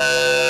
Uh...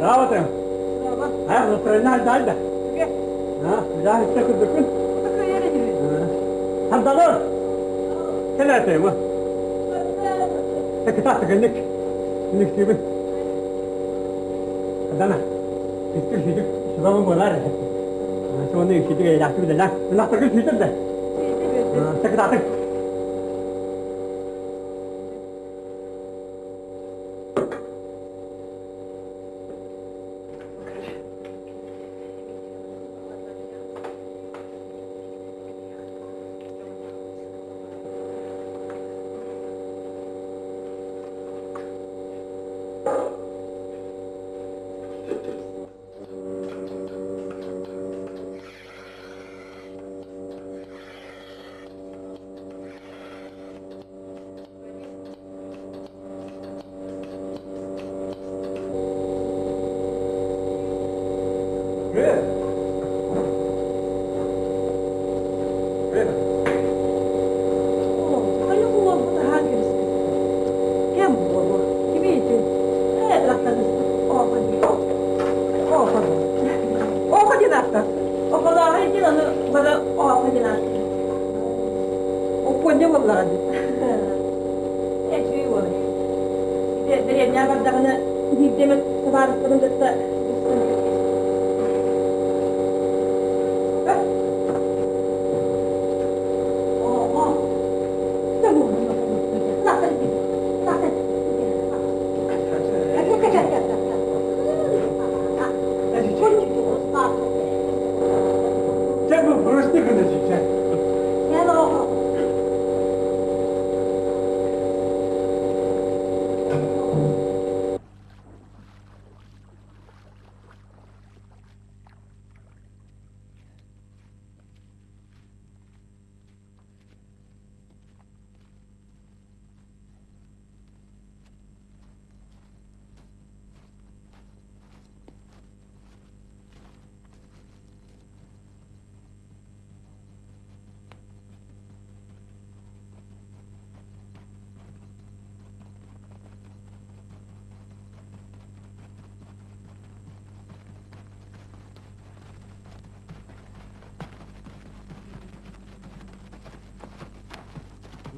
ಯಾವತ್ತೆ ಹಾಂ ಫ್ರೆಂಡ್ ಆಯ್ತು ಆಯ್ತಾ ಹಾಂ ಜಾಸ್ತಿ ತಗೊಂಡ್ಬಿಟ್ಟು ಅಂತ ತಗೋರು ಎಲ್ಲ ಆಯ್ತೇಮ್ಮ ತಗೊಂಡಿಕ್ ನಿಕ್ ಸಿಗ ಅದನ್ನ ಇಷ್ಟು ಸಿಗ ಶಿವಮ ಬೋಲಾರ ಶಿವನ ಸಿಟ್ಟಿಗೆ ಜಾಸ್ತಿ ಬಿದ್ದಲ್ಲ ಎಲ್ಲ ತಗೊಂಡು ಸಿಗ್ತದೆ ಹಾಂ ತಗೊಂಡು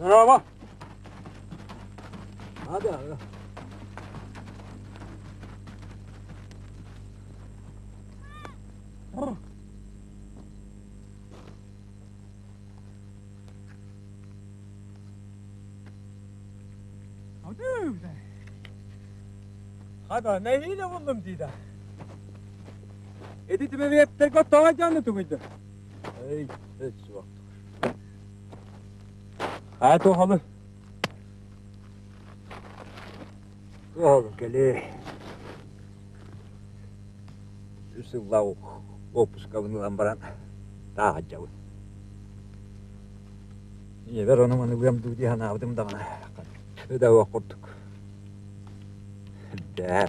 Merhaba. Hadi abi. Hadi öyle. Hadi ne hile buldum dida. Editime bir hep tek o tağa canlı. Ey, hiç vakti. ها toxalım. Oğlum gele. Üsün lavuk. Opus kavunu тағы Daha Ебер İyi ver onu bana uyam duydu yana avdım da bana. Öde okurduk. De.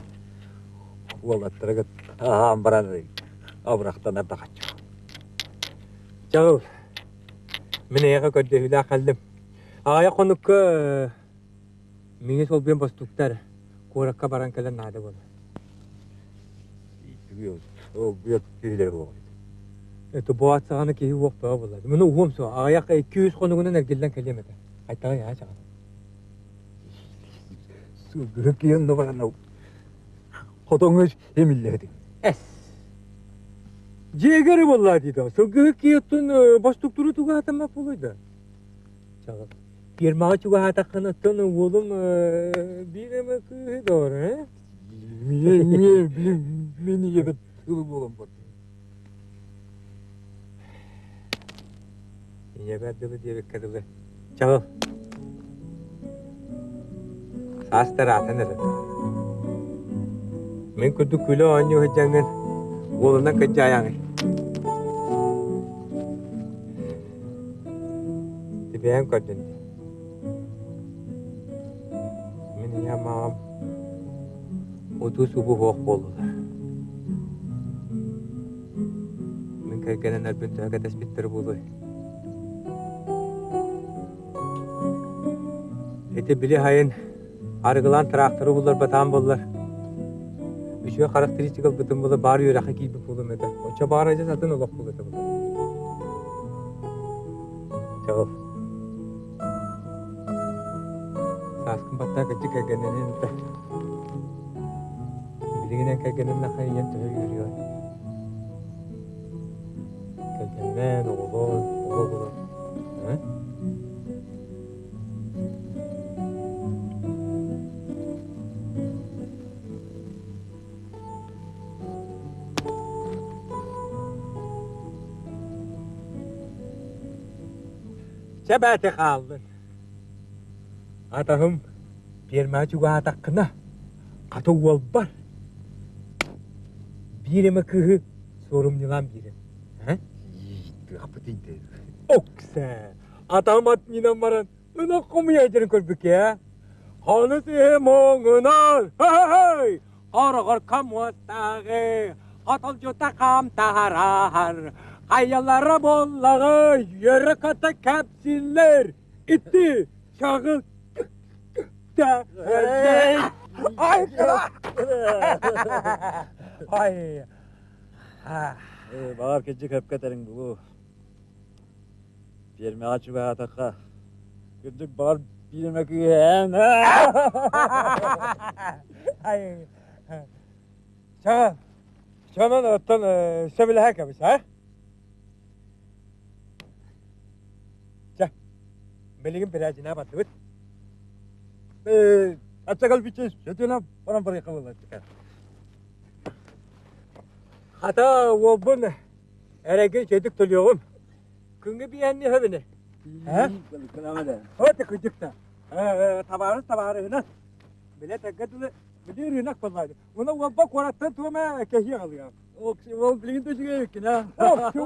Uvalattıra git. Aha ambaran. Avraktan arda. Çağıl. Mine. Ая конукка сол бен бастуктар куракка баран келен бол. Ол Бұл килер бол. Это боат саганы Бұл вок. Мен угом со аяк 200 конугунан эргелден келемет. Айтага я чаган. Су гүрөккен до баран. Хотоңуш эмилледи. Эс. Жегери болла дейді. Туга 23 واحد قناتون وولم بينا ما كوه دور ها مية مية بيني يبت ولم ولم بط يبت دبل يبت كدبل شوف ساستر عتنا من كنت كله عنيو هجانن ولنا كجايانه bien contento. меня мам уту мен кергенен өлбүн төһөкө теспиттер булуй эти били хайын тракторы булар батан булар үчө характеристикал бытын була бар юрахы кийбик булум оча баара жазатын олок бул эте Saskın batta kaçı kaganenin de. Biliginen kaganen nakay yan tühe yürüyor. Kaganen oğlu oğlu. Hı? Sebete kaldın. атағым атаһым атаққына чугаатаққына қатуол бар биреме кыһы сорумнилам бирем окса атам ат нинам баран мына кумуяйдерин көрбүке ханы сие моңунан хай қарығыр камуаттағы қатыл жұта қам тағарар қайылары боллағы ері қаты кәпсиллер итті шағыл Ay. Ay. Ah. Ee, bağır kecik hep katerin bu. Yerime açı ve ataka. Kecik bağır birime güyen. Ay. Çağal. Çağal ottan söbüle hakamış ha? Çağ. Beligin biracına batı. Ee, açakal bir çeşit. Şöyle bana buraya kavurlar çıkar. Hata o. Erege çedik tuluyorum. Kıngı bir yenli hövüne. He? Hadi da. Tabarı tabarı hına. Bile tekadılı. Bilir yunak vallahi. Ona vabba korattan tuğma kehiye alıyor. O o bilgin taşı gerek ki ha. Oh, şu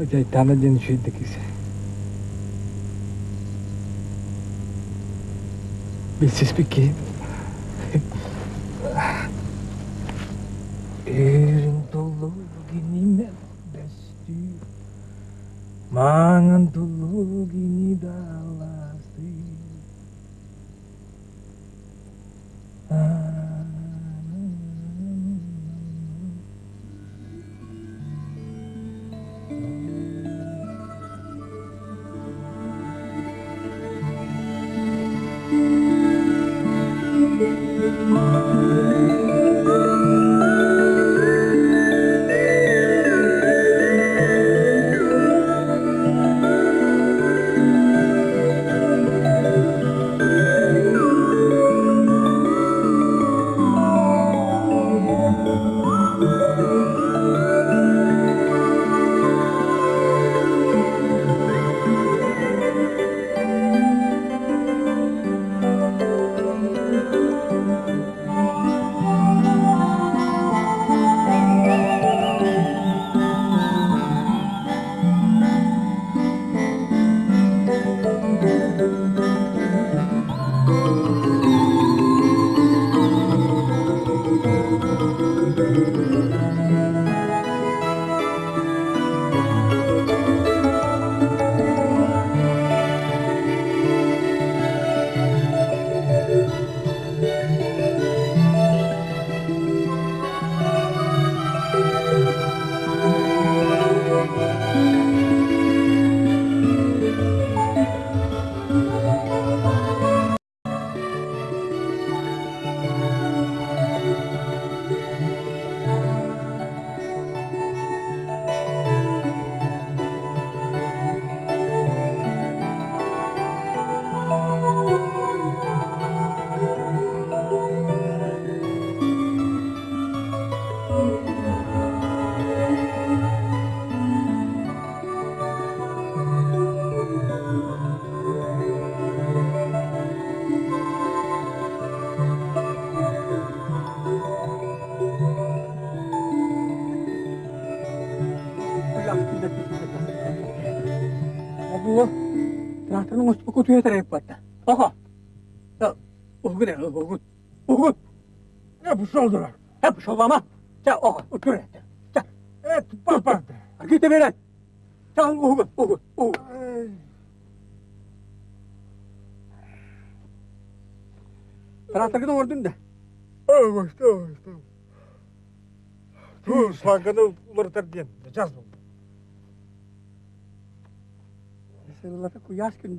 Ocay tanıdığın şeydik ise. Bilsiz bir ki. Erin dolu gini desti. Mangan tarayıp battı. Aha. Ya, oğul ne oğul? Oğul. Ne bu soldular? Hep şollama. Ya aha otur et. Ya, Evet, bak git de beren. Ya oğul, oğul, oğul. Taraftakını ordun da. Evet, evet, evet. Dur, sakını ulartar diyen. Caz bu. Sırılata kuyaş gün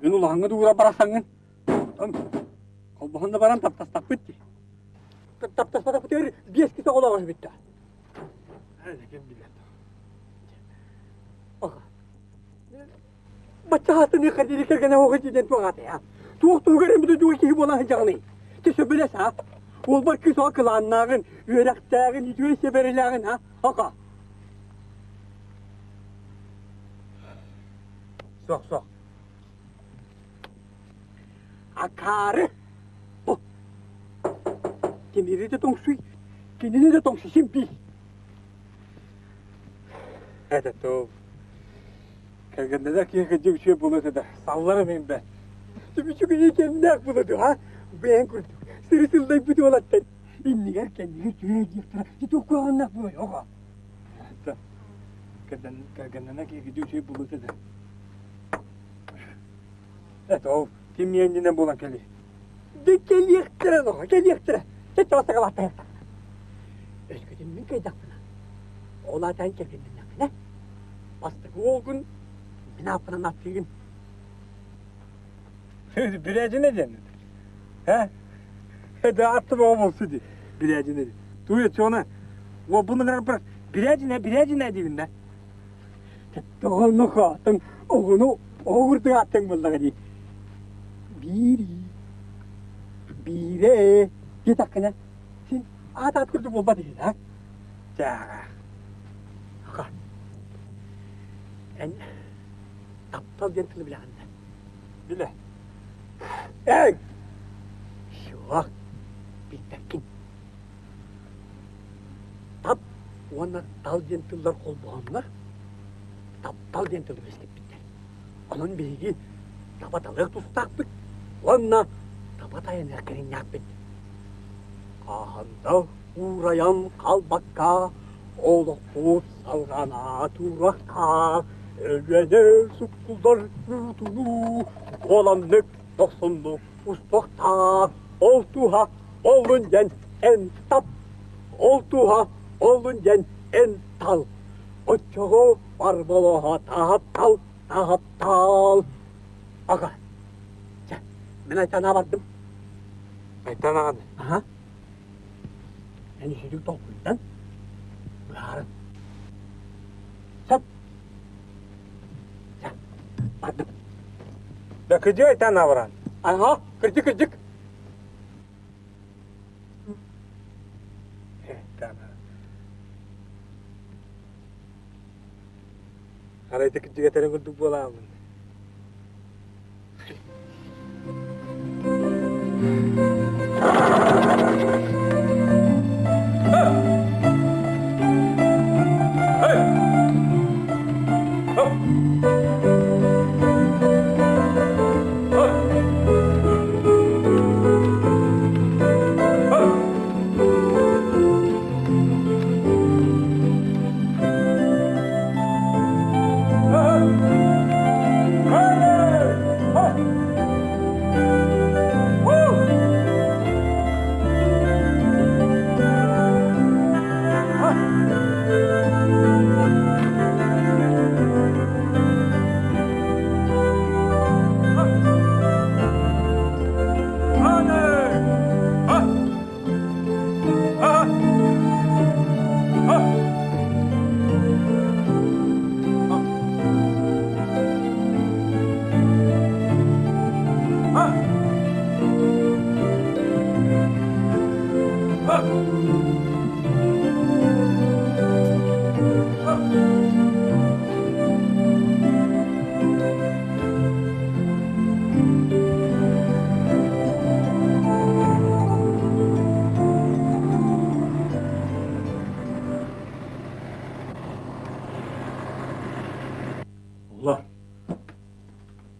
Ген улағыңа дуура барасаңын. Ам, баран таптастап бетті. Таптастап бетті, бес кесе қолағыз бетті. Әлі кем білет. Аға. Бача хатыны қадері кергені оғы бұды жағыны. Білес а. Ол бар ақыланнағын, өрәқтәғын, kırgına o gıcıdan tuğatı ya. Tuğuk tuğgarın bir de tuğuk iyi bolan hacağını. Tüsü bile sa. Ol var kız akılanların, yüreklerin, yüreği severlerin ha. Haka. Sok sok. Akarı. Bu. Kendini de tong suy. Kendini de tong şişimpi. Hadi toğuk. Kaganda da ki gıcı bir şey bulur da. Sallarım ben ben. Tümü şu güne kendine ak buladı ha. Ben kurduk. Sırısıldayıp bir dolattan. İnni yer kendini tüye yırtıra. Git oku anlak bu yok ha. Kagan kaganda ki gıcı bir şey bulur da. Evet o. Kim yendiğinden bulan keli. De gel yırtıra no. Gel yırtıra. Git olsa kavatta yırtıra. Özgüdün mü kaydak buna? Olaydan çekilmin ne? Bastık olgun. Ne yapına nattığın. Bireci ne cennet? He? Hadi attım o olsun diye. Bireci ne? Duyuyor çoğuna. O bunları bırak. Bireci ne? Bireci ne diyeyim de. Doğru katın. Oğunu oğurdu attın bunları diye. бири бире гэж ахна син ата атгэр зүг бод хийлээ жаа ха эн таптал гэнтэл билээ хана билээ эй шоо битакин тап оны талдентлер қол болғанлар тап талдентлер өстіп бітті оның бейгі табаталық Tutaktık. Ona tabatayın erkenin yakbet. Kahanda uğrayan kalbakka, Olup salgana turakka, Ölene sukkullar yurdunu, Olanlık doksunluk ustukta, Oltuha olunca en tap, Oltuha olunca en tal, Oçoğu barbaloha tahattal, tahattal. Aga, mina ei saa avatud. aitäh, Naan. ahah. niisugust ohtu, aitäh. Klaar. Сад. Сад. Бардым. Да күдё айта навран. Ага, кырдык кырдык. Арайты күддик әтәрен күрдік боламын. 嗯。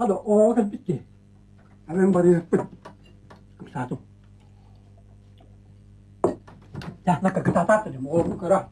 Hallo, Ohren bitte. Everybody, スタート。じゃあ、なんかガタガタってでも、オーブンから。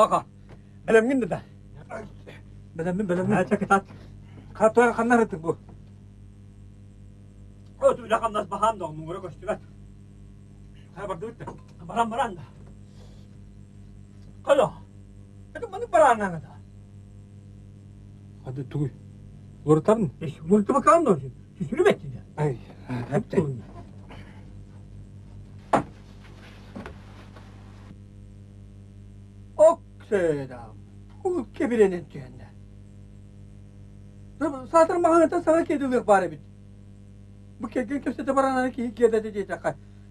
Kaka. Belum gini dah. Benim mi benim mi? Haya ketat. Katoya kanlar ettik bu. Oh tu dah kamdas paham dong mungkin kau istilah. Ha bak bitti. Barang-barang dah. Kalo. Ito mana parana nga da. Hadi tuy. Vurtar mı? Eh, multu bakalım da olsun. Süsünü bekledi. Ay. Hep de. Okseda. Bu kebirenin tüyende. Satır mahangata sana kedi bari bit. Bu kedi köse de barana ki kedi de diyecek.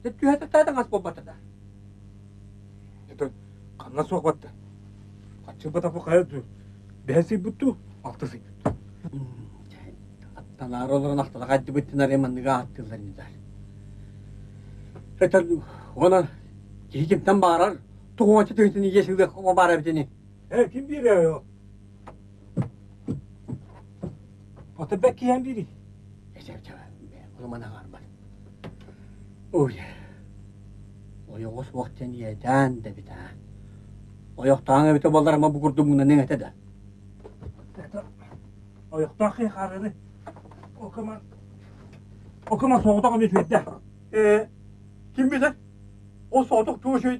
De tüyete taydan as bobbata da. Ito kanna sohbatta. Kaçı bata bu kaya dur. Behsi buttu. Altısı. Attalar olur naktada kaddi bittiler emandıga attılar nidar. Fetal ona kihikimden bağırar. Tuğunca tüyüntünü yeşilde o bağırar bitini. He kim biri ya o? Ata bekki hem biri. Ecep cevap. O zaman ağır var. Oy. O yok o vaktin yeden de bir daha. O yok tağına bir tabalar ama bu kurdum buna ne de. Ayakta kıyı kararı. Okuman. Okuman soğukta kalmış ödde. Ee, kim bilir? O soğuduk tuğu şu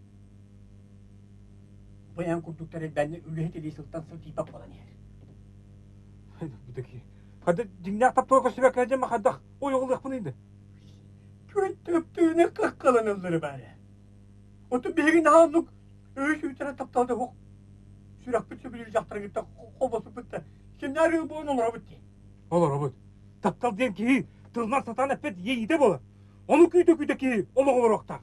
Bayan kurdukları elbenle ülühet eli sıltan sıl tipak olan yer. Buradaki. Hadi dinle tap toka sübek edeceğim hadi. O yol yapınıydı. Köy töptüğüne kırk kalanılları bari. Otu bir gün ağızlık. Öğüş ütene taptaldı hok. Sürak bütçe bilir jahtara gitti. Kovası bitti. Şimdi arıyor bu onun olur bitti. Olur Robert. Taptal diyen ki tılmar satan epet yeyi de bola. Onu küydü küydü ki onu olur okta.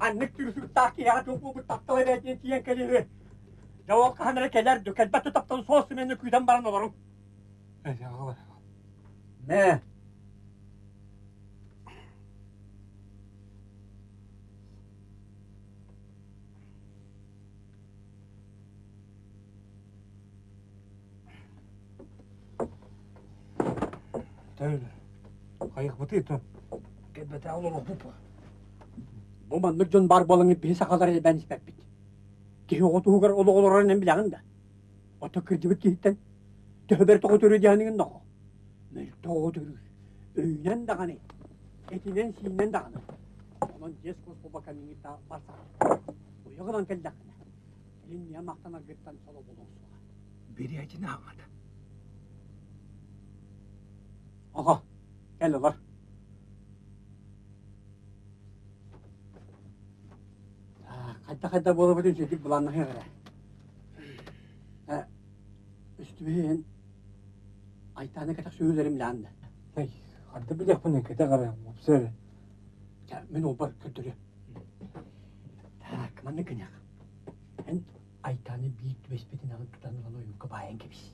Annek türüsü taki ya çok bu taptalı verdiğin tiyen kalemi. Cevap kahanlara keller dökel. Batı taptalı soğusu menü kuydan baran olurum. Ya. Ne? Tövbe. Kayık bıtı yetim. Gebete olur bu bu. Буманнык жон бар болыңы писа қалар еді бәніс бәппіт. Кехи оту хугар олы олырарын әм білағын да. Ота кірдігіт кейттен. Төбер тоғы түрі дияңын ноқы. Мәл тоғы түрі. Өйнен дағаны. Этинен сиінен дағаны. Онын жес қос барса. Ойығынан кәлдәқіна. Елін не мақтанар гірттан солы болуғысуға. Бері әйтіне ағады. Аға, кәлі. қайта қайта болып өтін сөйтіп бұланнахи қара үстібен айтаны кетек сөйлерім ләнді тай қарды білек бұны кете қара обсер мен ол бар күрдірі так маны кінек эн айтаны бийт беспетин ағын тұтанылған ойынка байын кебіс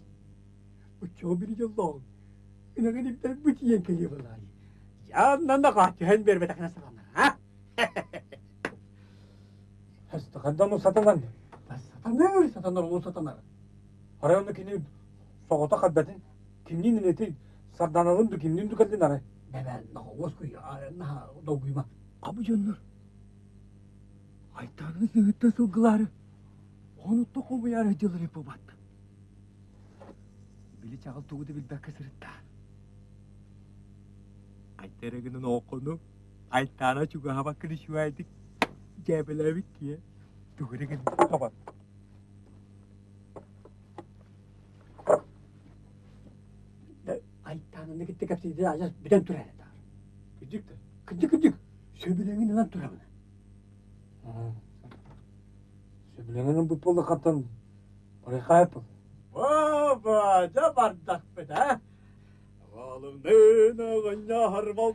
Учо бир жылдон. Инага диптер бүтиен келе болар. Яннан да катыһын бербетәкне сагана. Bayan gibi. Bu çoğu bir yıllık. İnanın ipten bu çiyen keliyor vallahi. Ya nanda kaçtı hen bir betakına salanlar ha? Hasta kaddan o satılan. Lan Satanlar öyle satanlar olur satanlar. Arayondakini soğuta kadbetin. Kimliğin neti sardanalım da kimliğin tükeldin aray. Ben naha vosku ya naha doguyma. Abu Jabelariki. Tuh, dia gini. Apa? Айтанын кетті кәпсейді ажас биден тұр әлі. Күдік-күдік. күдік. Сөбіленген елан тұр әмін. Бұл болды қаттан Орайқа. Оба, жабардақ бет, ә? Ғалымдың ғынна харвал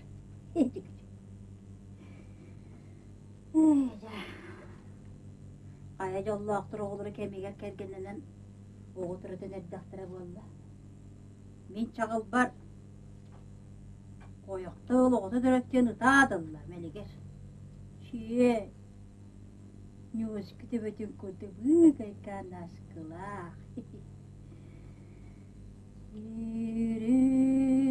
Kaya yolla aktır oğulları kemiğe kergenlenen oğu türü dönerdi aktıra Мен Min бар. Қойықты Koyakta oğlu da döröttüğünü dağdırlar meliger. Şiye. Ne uskı de bütün kurdu büyük aykan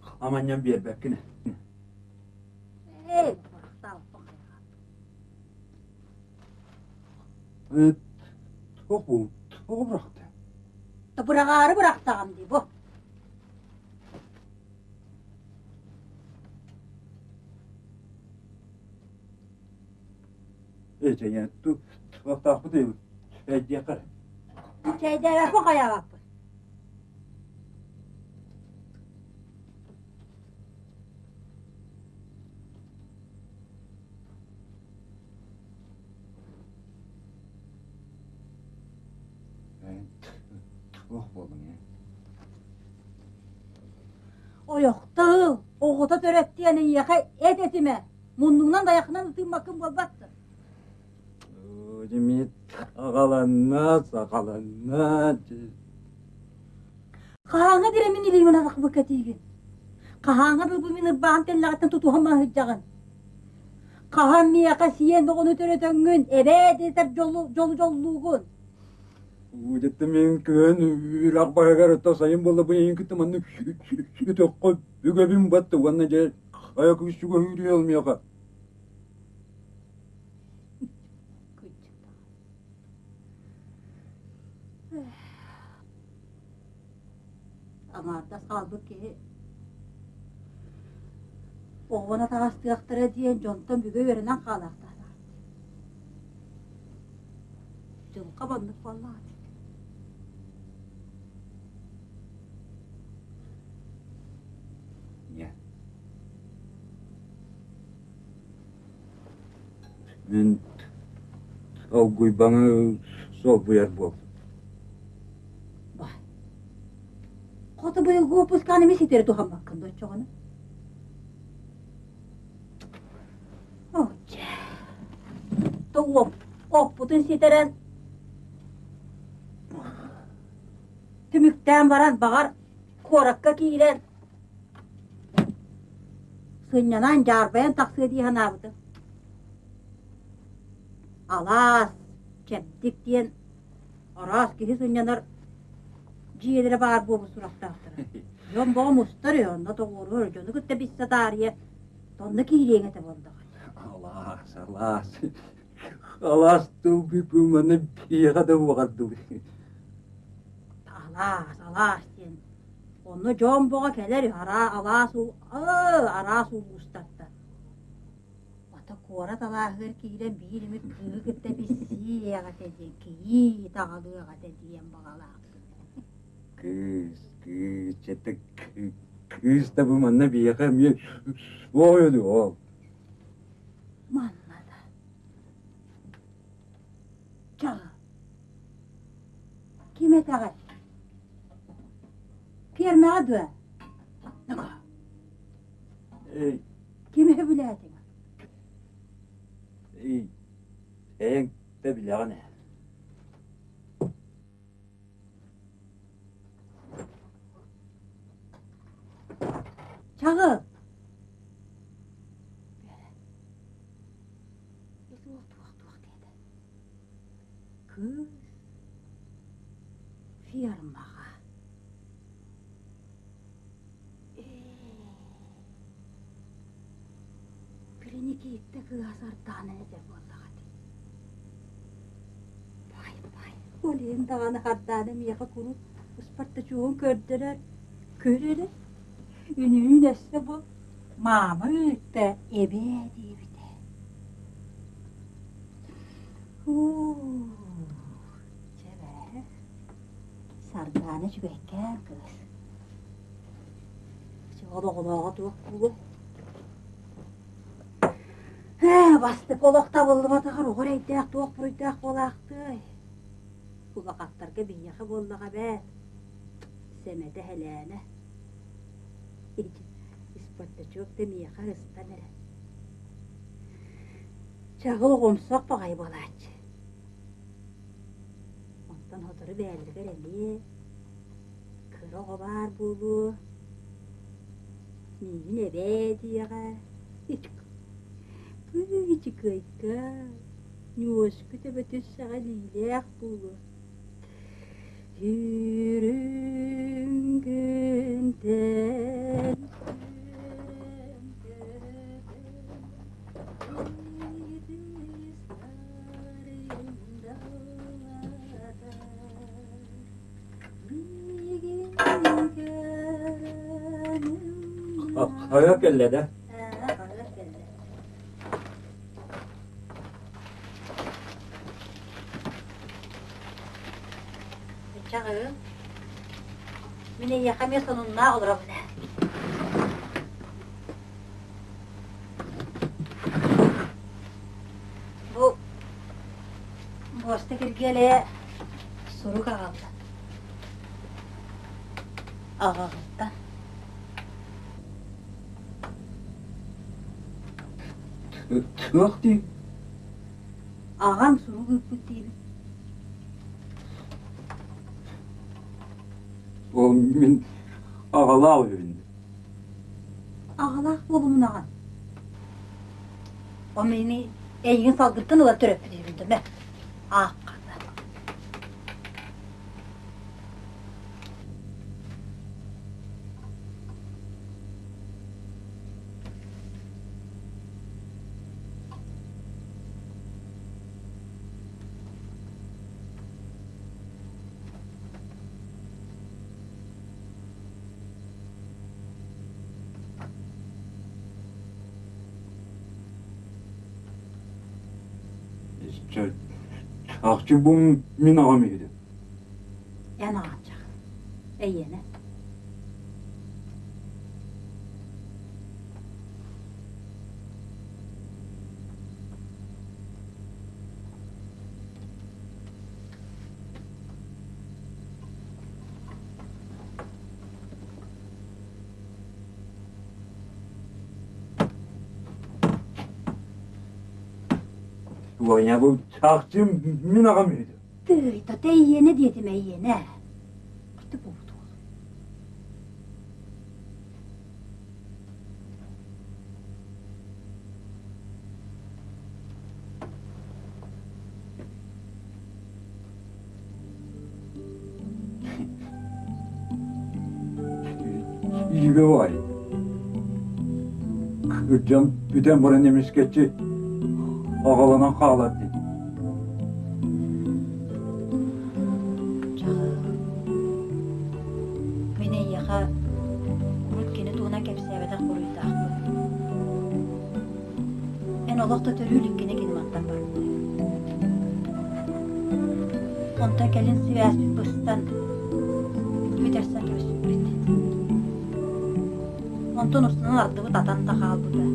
kabuk amanyan bir bekkine. Bu. Çok bıraktı. Da bırakarı bıraktım diye bu. İyice yani tu tu takı değil. Ben yakar. Şeyde ver bak ayağa oh болдың иә ояқтың оғыта төрек тиені яқа әт әтіме мұндыңнан даяқынан ұтымақым болбақты демет ағаланна сағаланна қағаңа беремін елеймін азақ бұқа тиген қағаңа бұл бұл бұмен ұрбаған тәллағаттан тұтуғама хүджаған қағам мияқа сиен оғын өтөрөтөңгүн эбээдетер жолу жолу жолугун Уйдетті мен көн үлақ бағағар ұтта сайын болды бұл ең күтті манны күтіққы бүгөбім батты, ванна жай аяқ үстігі үйрей алмияқа. Амарда салбы ке. Оғына тағастығақтыра дейін жонтан бүгі верінен қалақтар. Жылқы бандық баллады. Bu yer bu. Vay. Kota bu yıl puskanı mi siteri tuham hakkında çoğunu. Oce. To op, op putun siteren. Tümükten varan bağar, korakka kiyilen. Sınyanan carbayan taksı алас кептиктен арас киһи суннянар жиелері бар буобу сурактаахтара Ён боо мустар онно тоғуру жоны күтте бисса таария тонны кииреңете болдоға. Алас, алас. Алас туу бипуманы бияға да уғардыл. Алас, алас жон боға келер ара алас. Ata kora talahır kiyle bir mi kığı kıtta biz siyagat edin, kiyi tağalığagat ediyen bağalak. Kız kız çete kız da bu manı bir yakam ye. Voydu o. Manmada. Çağı. 이 애행 빼빌 야가네 작업 그 휘어는 막 Giyip de kıyasar tane de vallahi. Vay vay. Olayın dağını haddane mi yaka kuru. Isparta çoğun kördüler. Körere. Ününü nesne bu. Mama öğütte ebe diye bir de. Huu. Çeve. Sardane çübekken kız. Çağda kulağa. Bu vakatlarga бастык олокта болматыгар огорайтаак тоокпуруйтаак болаакты кубакаттарга бияхы боллага бэт. Семете хелээне испотточок демияха рыста мере чагыл бар da bütün sağa lilek bulu. Yürüngünden Ayak elle de. Çağı. Mine yakamıyorsan onunla olur bu ne? Bu Bosta kirgele Suruk ağaldı. Tığ değil. Ağam suruk öpüp değil. O min ağala evinde. Ağala oğlumun ağam. O beni eğin saldırttın ola diyordu be. Ah Çünkü bu mina olmayacak. Vanya bu çakçı min ağamıydı. Tığıta da eyyene dedim eyyene. Gitti buldu. İyi var. Kırcam bütün bana demiş geçi. Ağalanan ağladı. Çağı. Mene yaha kurut kene tuğuna kepsebede kuruydu akbı. En olakta gidip attan var. Onta gelin sivas bir bıstan. Müdersen gibi süpürüldü. Ontan üstünden ardığı tatan da kaldı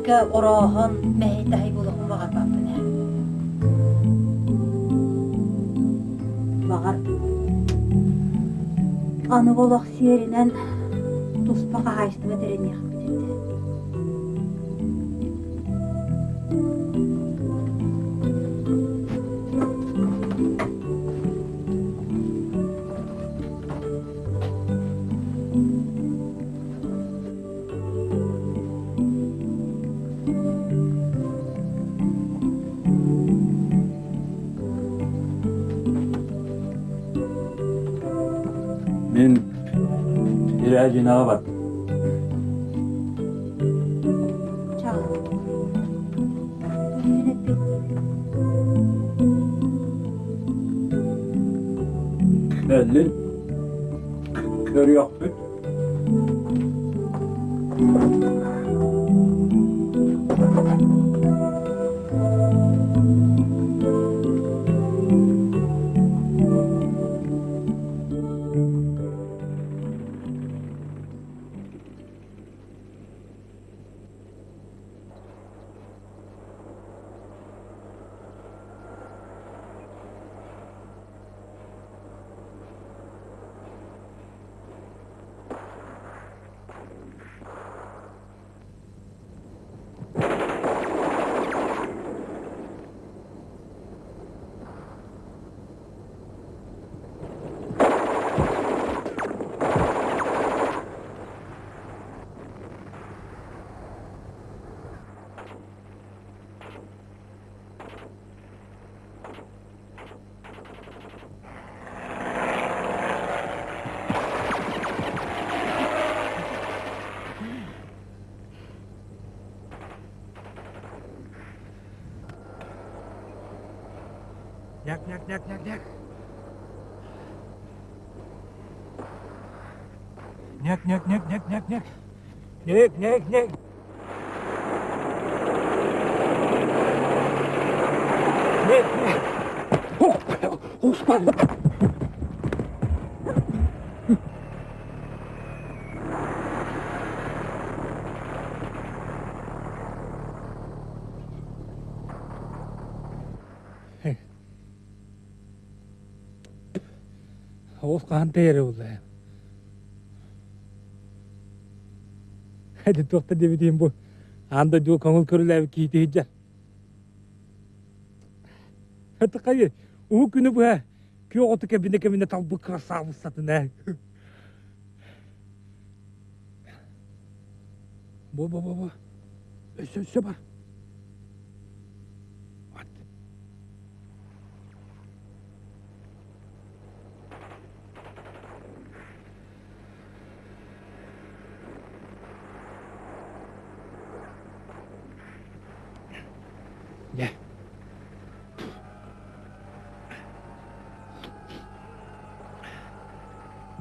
Хакка ороһон мәһитәһи булыхын баға һәм. Бағар. Аны болақ серінен туспаға хайсты бәтеремех. Tuspağa haystığı derin yakıp bitirdi. Min Няк, няк, няк. Няк, няк, няк, няк, няк, няк. Няк, няк, няк. Нет, нет. Ух, успан. Değeri oldu. Hadi tokta demediğim bu. Anda diyor kanıl körüler ki diyeceğim. Hadi kayı. O günü bu ha. Ki otu kebine kebine tam bu krasavı satın ha. Bu bu bu bu. Öse öse var.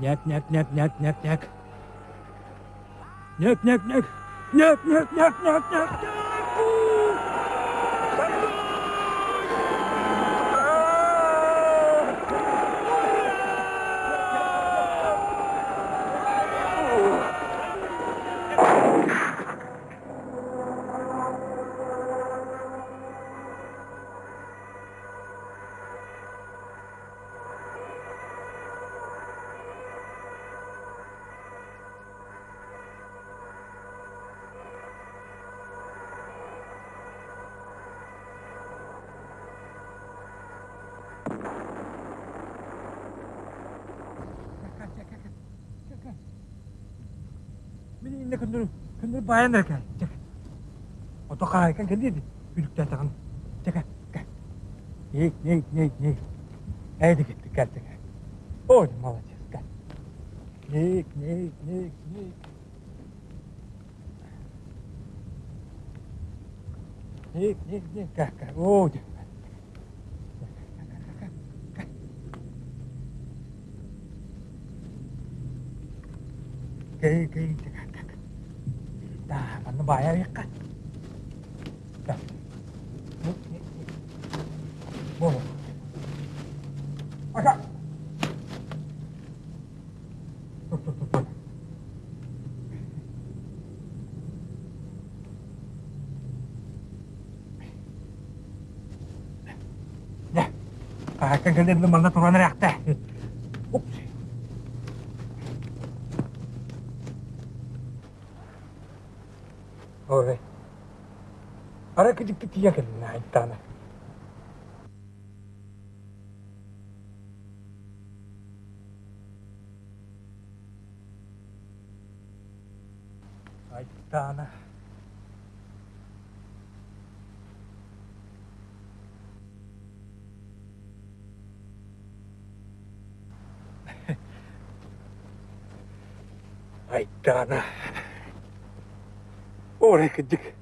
Nyuk, nyuk, nyuk, nyuk, nyuk, nyuk. Nyuk, nyuk, nyuk. Nyuk, nyuk, nyuk, nyuk, nyuk, nyuk. bayan da kan cek oto kai kan kan dedi büyük tata kan cek kan yek haydi gitti gel cek oy malacağız gel. Yek yek yek yek yek yek yek gel gel. Oy bayar ya kan dah bodoh agak Ya, akan kalian reaktor. くじくてやけどな行ったね。入ったな。入ったな。俺くじく。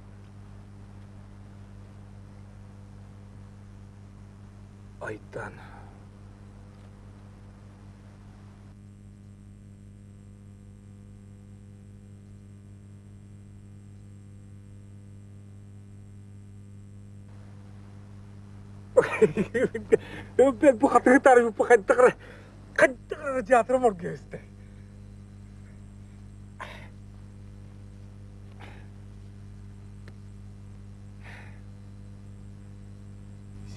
өппен бұқатығы тарып бұқаттығыр қаттығыр жатырым орге өсті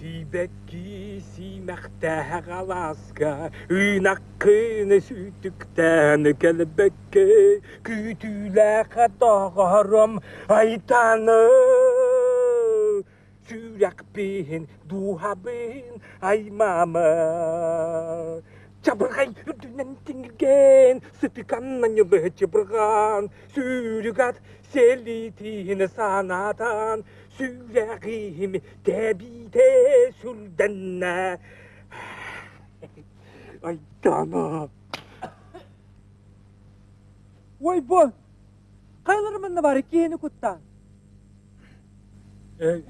Сибекки симахта галаска, Үйнаққыны сүйтіктән кәлбекке, Күйтілі қатағарым айтаны. Kadarım aytanı Sürek bin duha bin ay mama Çabırgay dünen tinggen Sıtıkan nanyalı çabırgan Sürügat selitini sanatan Süreğim debite süldenna Ay dana Vay bu. Kaylarımın da var iki yeni kuttan. e,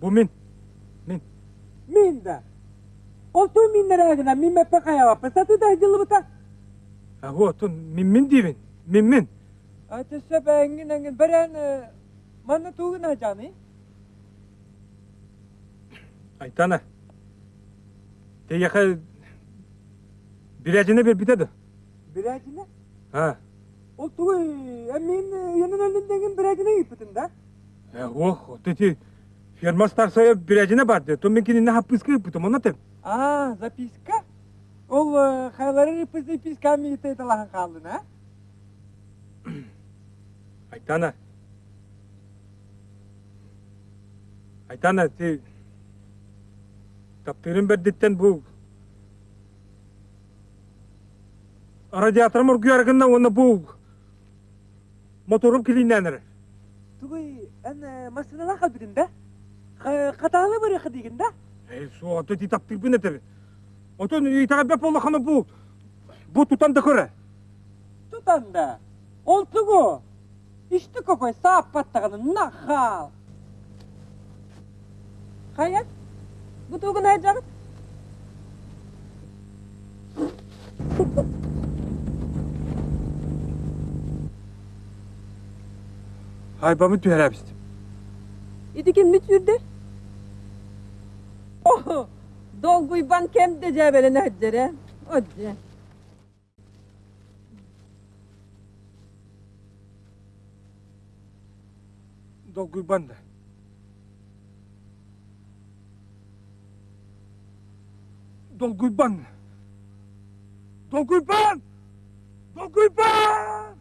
бұл мен мен мен да олту миннер агына мен ме пакаява пасату да жылыбыта аго тун мен мен дивен мен мен атыса бәңгин аңгин бәрән маны тугына жаны айтана те яха бирәжіне бер битеді бирәжіне а ол түгіл мен енін әліндеген бирәжіне ипітін да ох ты Фермастар сая бірәжіне барды. Томен кеніне хаппыска еппітім, онатын. А, записка? Ол хайлары репізді писками етейді лаған қалын, а? Айтана. Айтана, те... Таптырым бәрдеттен бұл... Радиаторым ұрғы арғынна оны бұл... Моторым келейін әнірі. Түгей, ән машиналаға бүгін, да? қаталы бареқы деген да суаты титап тирбин этер отон итагабеп олахана бу бу тутанда көрө тутанда ол тугу ишти кокой саап паттаганы нахал хаят бутугун ай жагыт Айбамы түһәрәбіз. Идеген мүтүрде? Oh, dolguy ban kem de cebele ne haccere. Odce. Dolguy banda. Dolguy ban. Dolguy ban. Dolguy ban.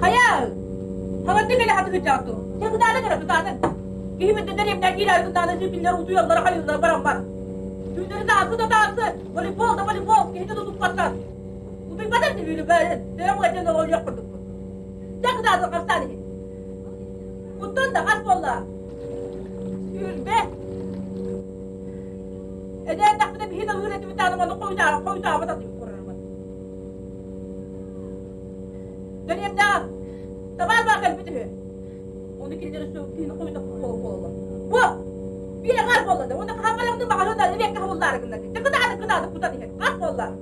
Hayal. Havandı beni hatı gıcaktı. Sen gıdağına göre gıdağına. Gihimi de nereye gider girer gıdağına zibinler uzu yollara hayırlar baran var. Tüyleri de aklı da dağısı. Voleybol da voleybol. Gihini de tutup patlar. Bu bir badan değil böyle. Selam gacında ol yok kurduk. Sen gıdağına kapsani. Kuttun da kas bolla. Yürü be. Eden takvide bir hina hürreti bir bana koyda koyda havada değil kurarım. Döneyim daha. Tamam bakın bütün. Onu kilitleri söktüğünü koyda kol kolla. Bu. Bir de kas bolla da. Onu kafalarını bakalım da ne kahvallar gında. Ne kadar da kadar da kuta diye. Kas bolla.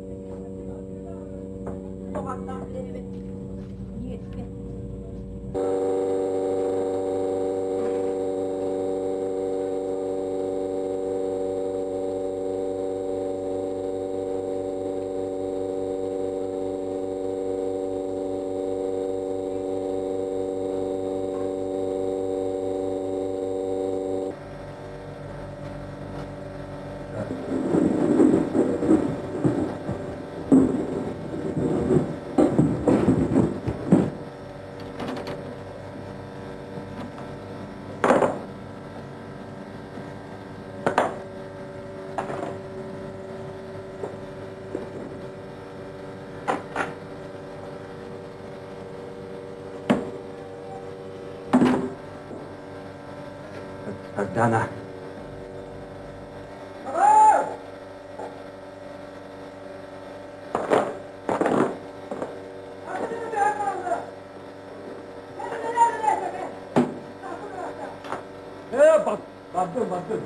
O hatta evet. Niye? Dana. Bak, baktım baktım.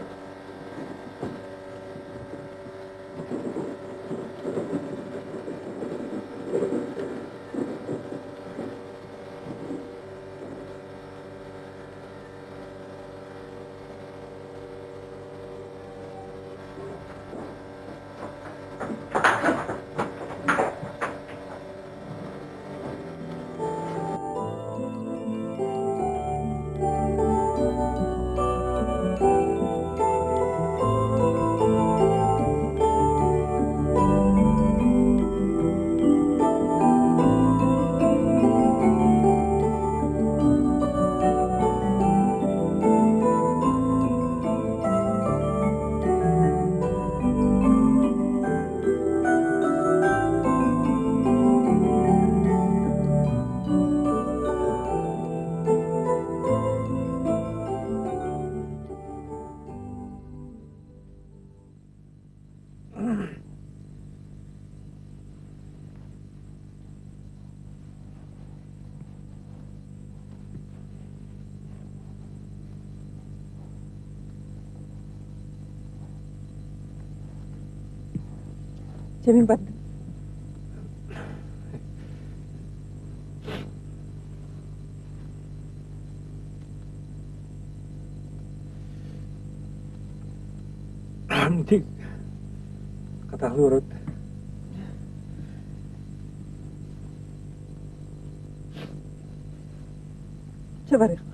Demi pak Nanti kata lurut. Coba deh.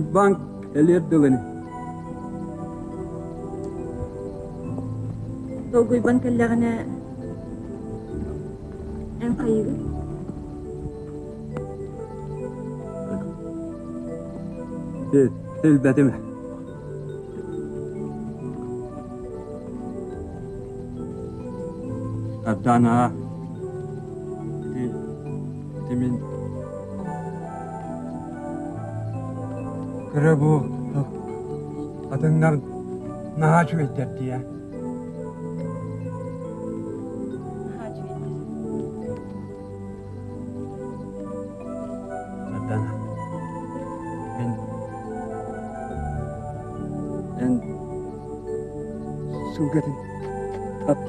البنك اللي يبدغني دوغو البنك اللي غنا انقيرو تلبتمح أبدانا кірі болды атыңнар наға жібеттер дия мен мен су кетін тап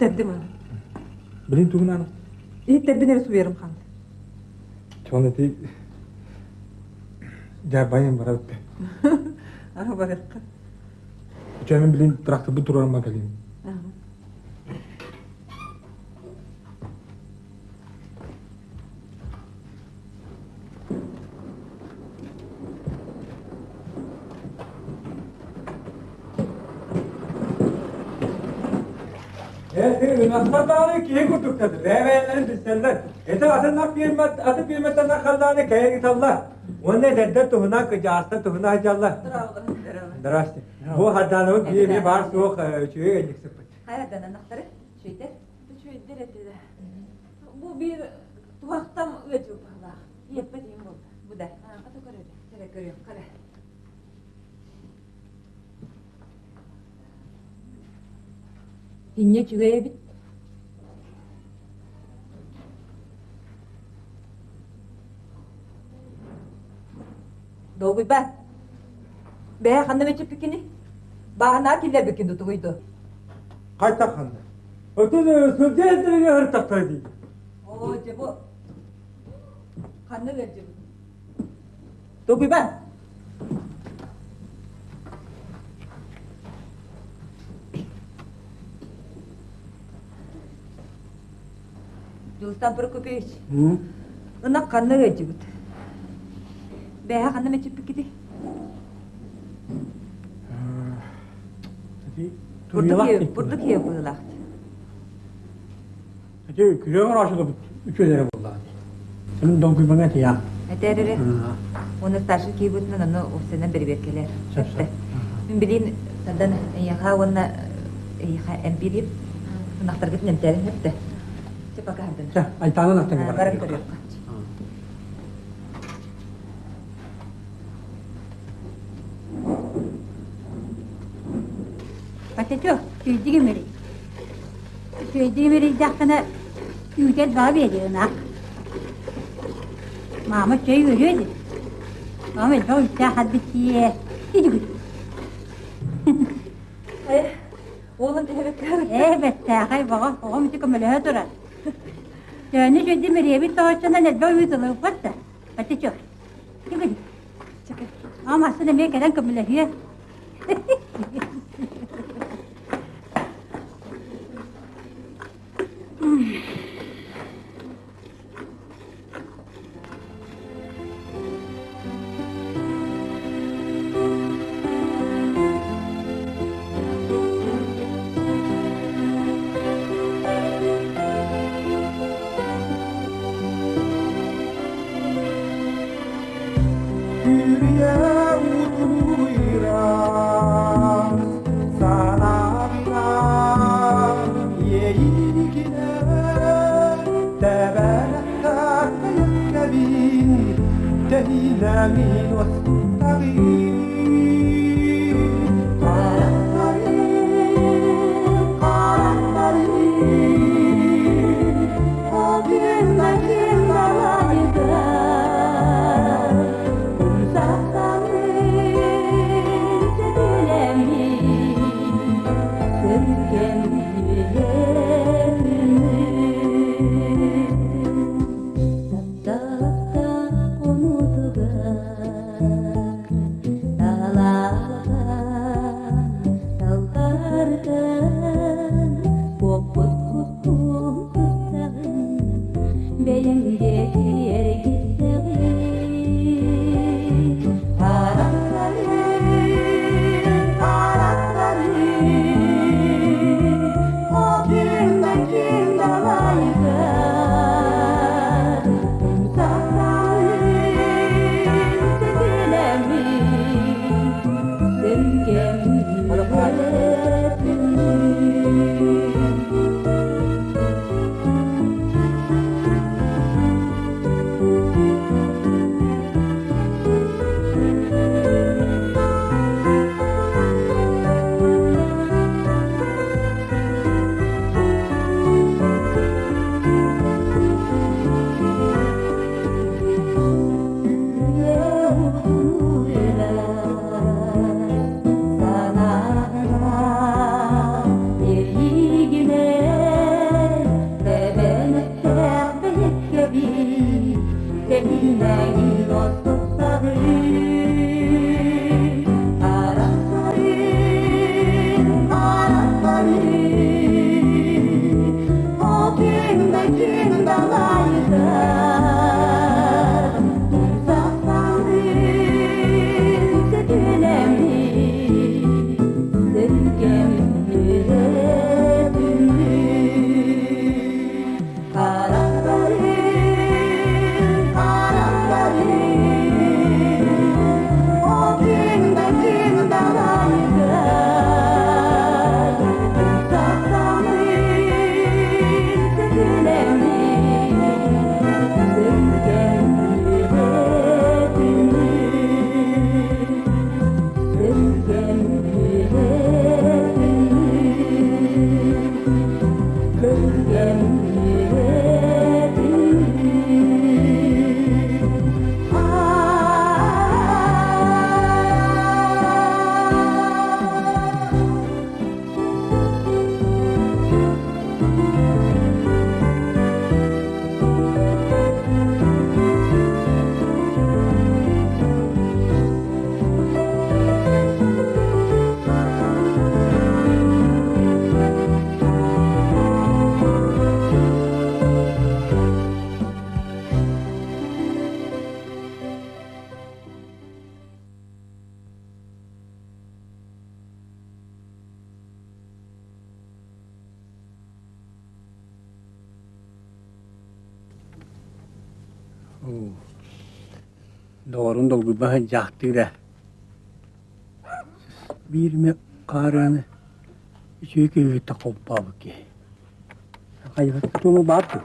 Тәбді маңа. Білін түгін? Е, тәбді нәрі су ерім қанды. Чоғында тей, жа байын бара өтті. Бар білін тұрақты бұл. Beğenmeyenlerin bizlerler. Ete atın nak kıymet, atı kıymetten naksadağını kaya git Allah. Onu dedde tuhuna kıcağısta tuhuna hacı Allah. Darasti. Bu hadanı diye bir bar soğuk çüğe gelecek sıfır. Hayırdan anahtarı? Şöyle. Deretede. Bu bir tuhaktam ötü bala. Yetmediğim oldu. Bu da. Ha, katı görüyor. Kare görüyorum. Kare. Dinle çüveye bit. Doğru ben. Be hanım içi pikini. Bahana kille bikin tutuydu. Kaç takandı? Ötü sözce ettirine hır taktaydı. Oo cebu. Kanı ver cebu. Doğru ben. Dostan Prokopyevич. Ona kanı ver Бәә қанда мә чеппік кеті? Бұрдық ев бұлылақты. Әте күлең ұрашыды үш өдері болды. Сәлін дон күлбіңе тияқ. Әтәрірі? Оны старшын кейіп өтінен оны ұқсынан бір беркелер. Сәпті. Мен білейін, садан яға оны яға әмпеліп, ұнақтар кетін әмтәрін әпті. Тепақа әмтәрін. Айтаны ұнақтар. Patatio, tüydüğü mürü. Tüydüğü mürü dakikana yücel daha veriyor nak. Mahmut çayı veriyordu. Ama çok işte hadbisiye. Gidi gidi. Eh, oğlum evet. Evet, hay baba, oğlum çıkım öyle hıdıra. Dönü şu demiriye bir soğuşuna ne böyle yüzülü varsa. Hadi çok. Çıkın. Çıkın. Ama aslında bir kere kımlı hıya. 운동비 많이 작더래. 미름에 가려는 저기 위에 딱 오빠 볼게. 아니, 너무 맛도